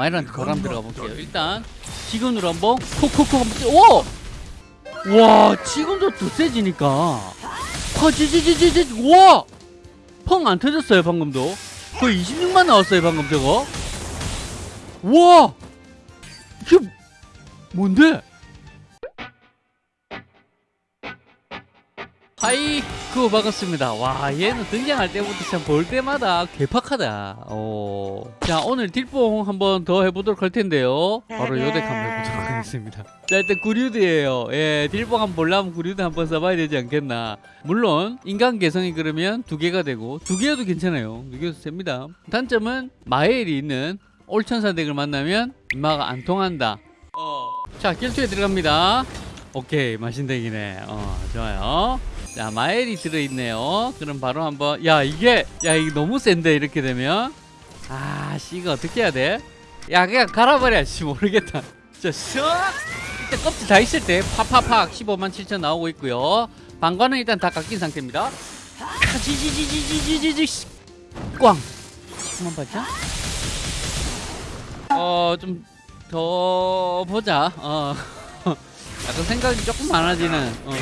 마이란트 바람 들어가 볼게요 일단 지금으로 한번 콕콕콕 오! 와 지금도 더 세지니까 와 지지지지지 와! 펑 안 터졌어요 방금도 거의 26만 나왔어요 방금 저거 와! 이게 뭔데? 하이쿠 반갑습니다. 와 얘는 등장할 때부터 참 볼 때마다 괴팍하다. 어. 자 오늘 deal뽕 한번 더 해보도록 할 텐데요. 바로 요 덱 한번 해보도록 하겠습니다. 자 일단 구류드예요. 예 deal뽕 한번 보려면 구류드 한번 써봐야 되지 않겠나. 물론 인간 개성이 그러면 두 개가 되고 두 개여도 괜찮아요. 두 개여도 됩니다. 단점은 마엘이 있는 올천사 덱을 만나면 인마가 안 통한다. 어. 자 길투에 들어갑니다. 오케이 마신덱이네. 어 좋아요. 자 마엘이 들어있네요. 그럼 바로 한번 야 이게 야 이게 너무 센데 이렇게 되면? 아씨 이거 어떻게 해야 돼? 야 그냥 갈아버려 씨 모르겠다. 자 쓱! 일단 껍질 다 있을 때 팍팍팍 15만 7천 나오고 있고요. 방관은 일단 다 깎인 상태입니다. 꽝! 19만 8천? 어좀 더 보자. 어. 약간 생각이 조금 많아지는 어.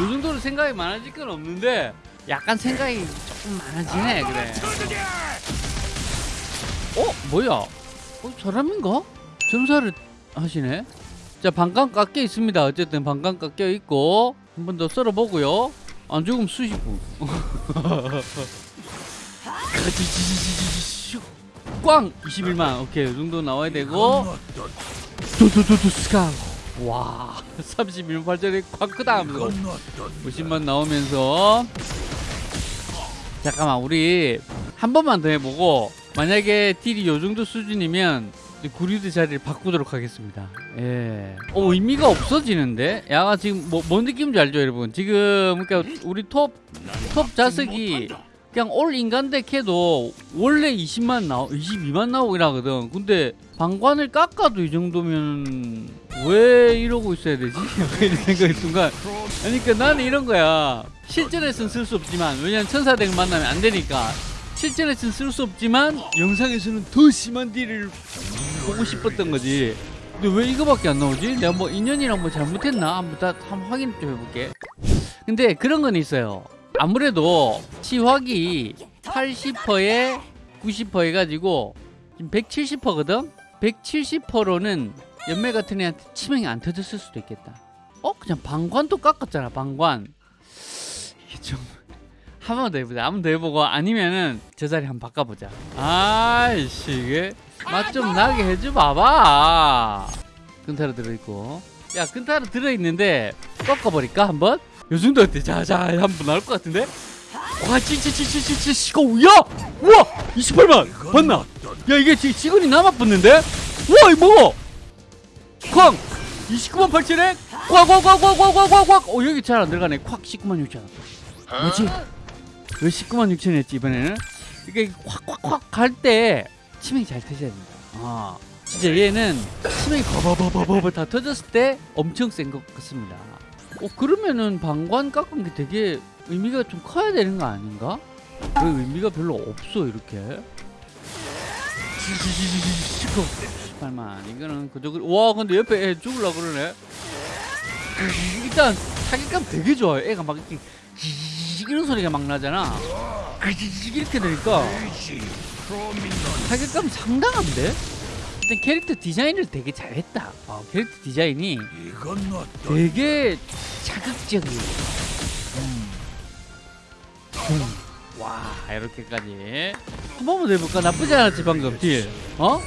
요 정도로 생각이 많아질 건 없는데 약간 생각이 조금 많아지네 그래. 어? 뭐야? 어 사람인가? 점사를 하시네? 자 반감 깎여 있습니다. 어쨌든 반감 깎여 있고 한 번 더 썰어 보고요. 안 죽으면 수십분. 꽝! 21만. 오케이 이 정도 나와야 되고. 두두두두 스카 와 31만 8천에 꽉 크다 하면서 50만 나오면서. 잠깐만 우리 한 번만 더 해보고 만약에 딜이 요 정도 수준이면 구리드 자리를 바꾸도록 하겠습니다. 예. 어 의미가 없어지는데? 야가 지금 뭐, 뭔 느낌인지 알죠 여러분? 지금 그러니까 우리 톱 톱 자석이 그냥 올 인간덱 해도 원래 20만 나오 22만 나오긴 하거든. 근데 방관을 깎아도 이 정도면 왜 이러고 있어야 되지? 이런 생각이 순간 그러니까 나는 이런 거야 실전에서는 쓸 수 없지만 왜냐면 천사덱을 만나면 안 되니까 실전에서는 쓸 수 없지만 영상에서는 더 심한 딜을 보고 싶었던 거지 근데 왜 이거밖에 안 나오지? 내가 뭐 인연이랑 뭐 잘못했나? 한번 다 한번 확인 좀 해볼게 근데 그런 건 있어요 아무래도 치확이 80%에 90% 해가지고 지금 170%거든? 170%로는 연매 같은 애한테 치명이 안 터졌을 수도 있겠다 어? 그냥 방관도 깎았잖아 방관 이게 좀 한 번 더 해보자 한 번 더 해보고 아니면은 저 자리 한번 바꿔보자 아이씨 이게 맛 좀 나게 해줘 봐봐 근타로 들어있고 야 근타로 들어있는데 꺾어버릴까 한번? 요 정도 어때? 자자 한번 나올 것 같은데? 와 찌찌찌찌찌찌 시고 야! 우와! 28만! 봤나? 야 이게 지, 직원이 남아붙는데? 우와 이거 뭐고? 쾅! 29만 8천에 꽉꽉꽉꽉꽉꽉꽉 어 여기 잘 안 들어가네 콱 19만 6천 뭐지? 왜 19만 6천 했지 이번에는? 이게 확확확 갈때 치명이 잘 터져야 된다 아 진짜 얘는 치명이 버버버버버 다 터졌을 때 엄청 센 것 같습니다 어 그러면은 방관 깎은 게 되게 의미가 좀 커야 되는 거 아닌가? 왜 의미가 별로 없어 이렇게 18만 이거는 그저 그- 와 근데 옆에 애 죽을라 그러네 일단 타격감 되게 좋아요 애가 막 이렇게 이런 소리가 막 나잖아 이렇게 되니까 타격감 상당한데? 일단 캐릭터 디자인을 되게 잘했다 어, 캐릭터 디자인이 되게 자극적이에요 음. 음. 와 이렇게까지 한 번만 더 해볼까? 나쁘지 않았지 방금 deal 어?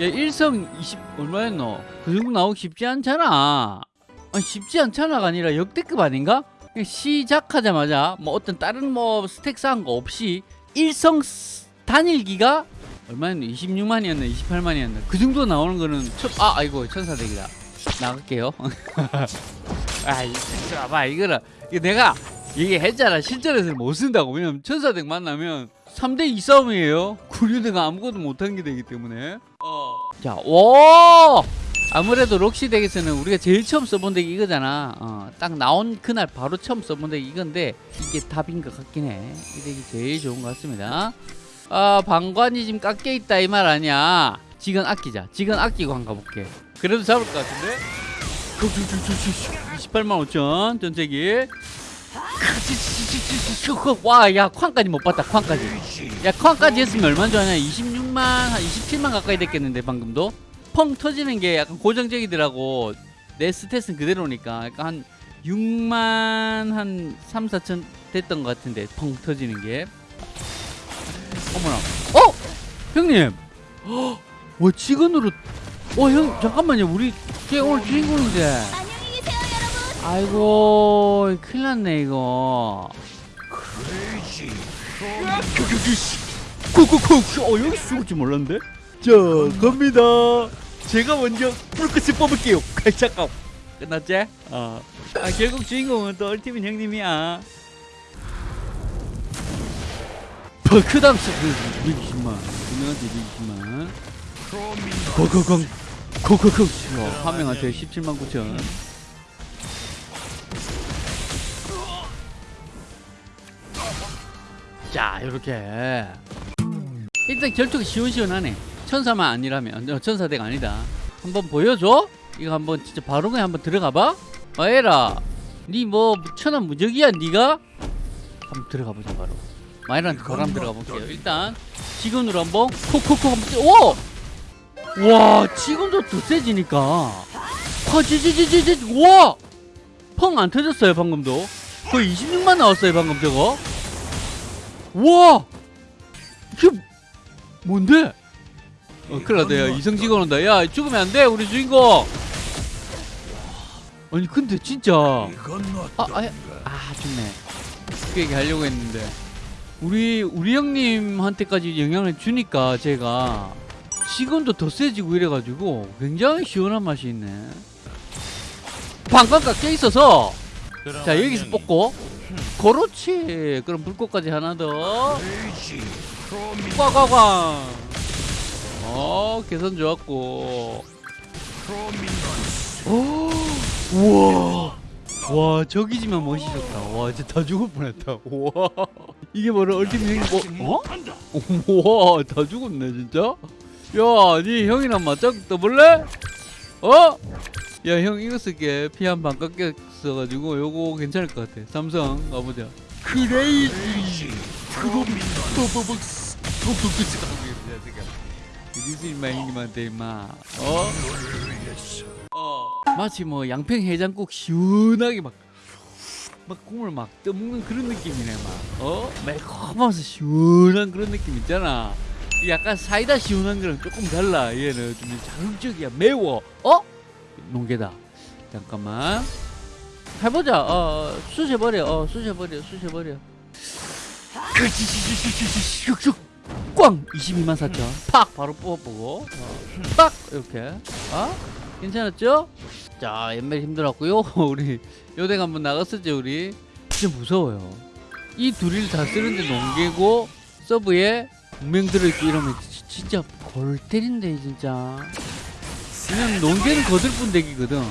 야 일성 20 얼마였노? 그 정도 나오기 쉽지 않잖아. 아니 쉽지 않잖아가 아니라 역대급 아닌가? 시작하자마자 뭐 어떤 다른 뭐 스택 쌓은 거 없이 일성 스- 단일기가 얼마였노? 26만이었나 28만이었나? 그 정도 나오는 거는 첫, 아 아이고 천사덱이다. 나갈게요. 아이 봐봐 이거는 이거 내가 얘기했잖아 실전에서는 못 쓴다고. 왜냐면 천사덱 만나면 3대2 싸움이에요. 구류대가 아무것도 못한 게 되기 때문에 자, 오! 아무래도 록시 덱에서는 우리가 제일 처음 써본 덱이 이거잖아. 어, 딱 나온 그날 바로 처음 써본 덱이 이건데 이게 답인 것 같긴 해이 덱이 제일 좋은 것 같습니다. 아 방관이 지금 깎여 있다 이 말 아니야. 지금 아끼자. 지금 아끼고 한 가 볼게. 그래도 잡을 것 같은데? 28만 5천 전체기. 와야 쾅까지 못 봤다 쾅까지. 야 쾅까지 했으면 얼마나 좋아하냐 26만 한 27만 가까이 됐겠는데 방금도 펑 터지는 게 약간 고정적이더라고 내 스탯은 그대로니까 약간 한 6만 한 3, 4천 됐던 것 같은데 펑 터지는 게 어머나 어? 형님 어? 와 직원으로 어 형 잠깐만요 우리 걔 오늘 주인공인데. 아이고 큰일 났네 이거 쿡쿡쿡. 어 여기 죽을 줄 몰랐는데? 자 갑니다. 제가 먼저 불꽃을 뽑을게요. 잠깐 끝났지? 어. 아 결국 주인공은 또 얼티민 형님이야. 버크당 그 120만 분명한테 120만 고고공 고고공 어, 한 명한테 17만 9천. 자 이렇게 일단 결투가 시원시원하네 천사만 아니라면 어, 천사대가 아니다 한번 보여줘? 이거 한번 진짜 바로 그냥 한번 들어가봐 마에라 니뭐 천하 무적이야 니가? 한번 들어가보자 바로 마에라한테 바람 들어가 볼게요 일단 지금으로 한번 콕콕콕 한번 찌- 오! 와 지금도 더 세지니까 퍼지지지지지 와! 펑 안 터졌어요 방금도 거의 26만 나왔어요 방금 저거 와! 이게 뭔데? 어, 큰일 났다. 야, 이성직원 온다. 야, 죽으면 안 돼, 우리 주인공! 아니, 근데 진짜. 아, 아, 아, 좋네. 그 얘기 하려고 했는데. 우리, 우리 형님한테까지 영향을 주니까 제가 지금도 더 세지고 이래가지고 굉장히 시원한 맛이 있네. 방광 깎여 있어서 자, 여기서 뽑고. 그렇지. 그럼 불꽃까지 하나 더. 꽝꽝꽝. 어, 계산 좋았고. 오, 우와. 와, 저기지만 멋이 좋다. 와, 진짜 다 죽을 뻔했다. 와. 이게 바로 얼티밋 형이 뭐, 어? 와, 다 죽었네, 진짜. 야, 니 형이랑 맞짱 떠볼래? 어? 야, 형 이거 쓸게. 피 한 방 깎였어가지고 요거 괜찮을 것 같아. 삼성 가보자. 크레이지. 디스 임마 형님한테 임마 어? 어 마치 뭐 양평 해장국 시원하게 막막 국물 막 떠먹는 그런 느낌이네 막 어? 매콤하면서 시원한 그런 느낌 있잖아 약간 사이다 시원한 거랑 조금 달라 얘는 좀 자극적이야 매워 어? 농개다 잠깐만 해보자 어 쑤셔버려 어 쑤셔버려 쑤셔버려 슉슉 꽝 22만 4천 팍! 바로 뽑아보고. 어, 팍 이렇게. 어? 괜찮았죠? 자 옛날 힘들었고요. 우리 요댕 한번 나갔었죠 우리. 진짜 무서워요. 이 둘이를 다 쓰는데 농계고 서브에 운명 들어있고 이러면 지- 진짜 골 때린데 진짜. 그냥 농계는 거들뿐 덱이거든.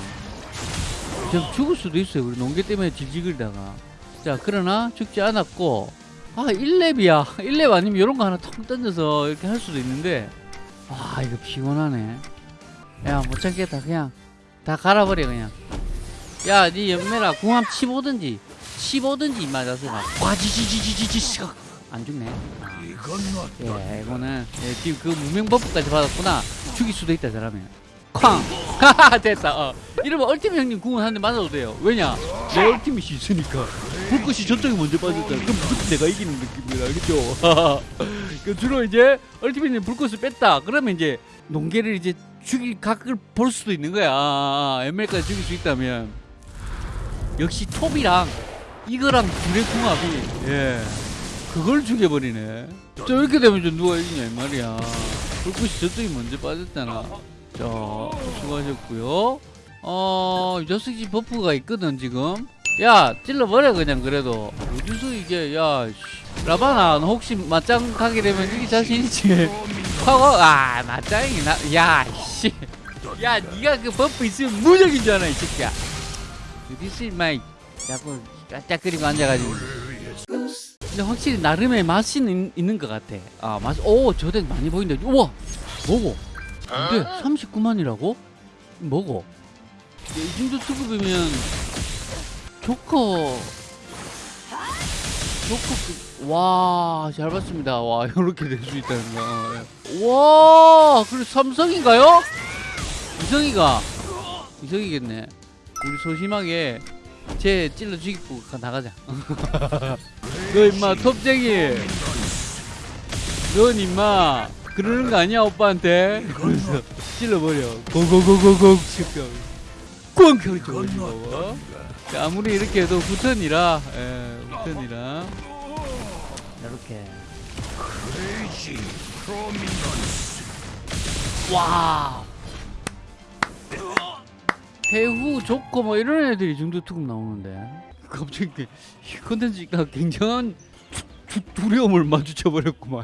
지금 죽을 수도 있어요 우리 농계 때문에 질질거리다가. 자 그러나 죽지 않았고 아 1렙이야. 1렙 아니면 이런 거 하나 텅 던져서 이렇게 할 수도 있는데. 아 이거 피곤하네. 야 못 참겠다. 그냥 다 갈아버려 그냥. 야니 연매라 궁합 치보든지 치보든지 맞아서 막 와지지지지지지 안 죽네. 아. 예 이거는 예, 지금 그 무명 버프까지 받았구나. 죽일 수도 있다 저라면. 쾅! 하하 됐다 어. 이러면 얼티밋 형님 궁은 한대 맞아도 돼요. 왜냐? 내 얼티밋이 있으니까 불꽃이 저쪽에 먼저 빠졌잖아 그럼 무조건 내가 이기는 느낌이라 그죠? 그 주로 이제 얼티밋님 불꽃을 뺐다. 그러면 이제 농계를 이제 죽일 각을 볼 수도 있는 거야. 아, ML까지 죽일 수 있다면. 역시 톱이랑 이거랑 둘의 궁합이 예. 그걸 죽여버리네. 자 이렇게 되면 좀 누가 이기냐 이 말이야. 불꽃이 저쪽이 먼저 빠졌잖아. 자 수고하셨고요. 어 저스기 버프가 있거든 지금 야 찔러버려 그냥 그래도. 어디서 이게 야 씨. 라바나 너 혹시 맞짱 가게 되면 이게 자신 있지? 하고 아 맞짱이 나야씨. 야 니가 그 버프 있으면 아나 이 새끼야. 어디서 임마 이 자꾸 까짝거리고 앉아가지고. 근데 확실히 나름의 맛이 있는, 있는 것 같아. 아 맛, 오 저대 많이 보인다 우와 뭐고 근데 39만이라고? 뭐고? 이 정도 투급이면 조커. 조커 와 잘 봤습니다. 와 이렇게 될 수 있다는 거와 그래 삼성인가요? 이성이가. 이성이겠네. 우리 소심하게 쟤 찔러 죽이고 가- 나가자. 너 임마 톱쟁이. 넌 임마 그러는 거 아니야 오빠한테? 그래서 찔러버려. 고고고고고 꽝! 켜져가지고. 자, 아무리 이렇게 해도 후턴이라 예 후턴이라. 이렇게. 와. 배후 좋고 뭐 이런 애들이 이 정도 투급 나오는데. 갑자기 이 컨텐츠가 굉장한 두- 두려움을 마주쳐 버렸구만